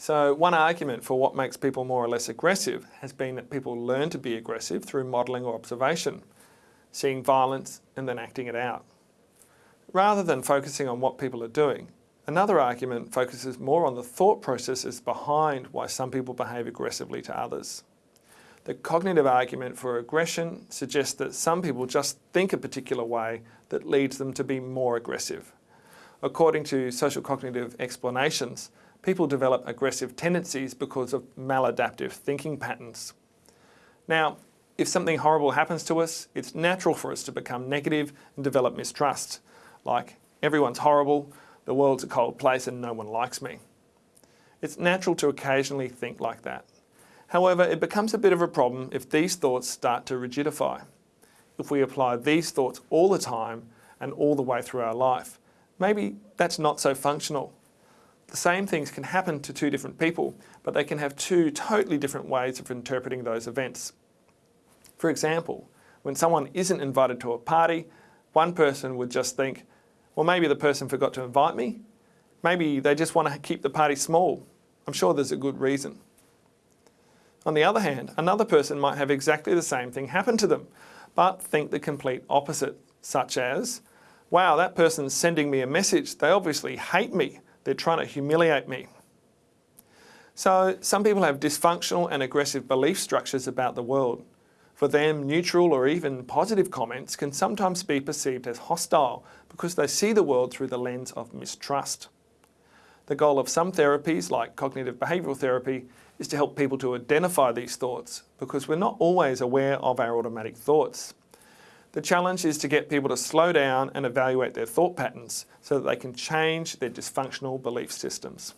So one argument for what makes people more or less aggressive has been that people learn to be aggressive through modelling or observation, seeing violence and then acting it out. Rather than focusing on what people are doing, another argument focuses more on the thought processes behind why some people behave aggressively to others. The cognitive argument for aggression suggests that some people just think a particular way that leads them to be more aggressive. According to social cognitive explanations, people develop aggressive tendencies because of maladaptive thinking patterns. Now, if something horrible happens to us, it's natural for us to become negative and develop mistrust, like everyone's horrible, the world's a cold place and no one likes me. It's natural to occasionally think like that. However, it becomes a bit of a problem if these thoughts start to rigidify. If we apply these thoughts all the time and all the way through our life, maybe that's not so functional. The same things can happen to two different people, but they can have two totally different ways of interpreting those events. For example, when someone isn't invited to a party, one person would just think, well, maybe the person forgot to invite me. Maybe they just want to keep the party small. I'm sure there's a good reason. On the other hand, another person might have exactly the same thing happen to them, but think the complete opposite, such as, wow, that person's sending me a message. They obviously hate me. They're trying to humiliate me. So some people have dysfunctional and aggressive belief structures about the world. For them, neutral or even positive comments can sometimes be perceived as hostile because they see the world through the lens of mistrust. The goal of some therapies, like cognitive behavioural therapy, is to help people to identify these thoughts because we're not always aware of our automatic thoughts. The challenge is to get people to slow down and evaluate their thought patterns so that they can change their dysfunctional belief systems.